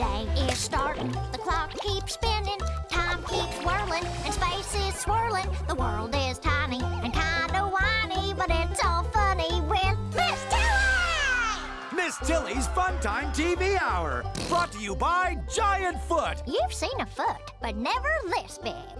day is starting. The clock keeps spinning, time keeps whirling, and space is swirling. The world is tiny and kinda whiny, but it's all funny with Miss Tilly! Miss Tilly's Funtime TV Hour, brought to you by Giant Foot. You've seen a foot, but never this big.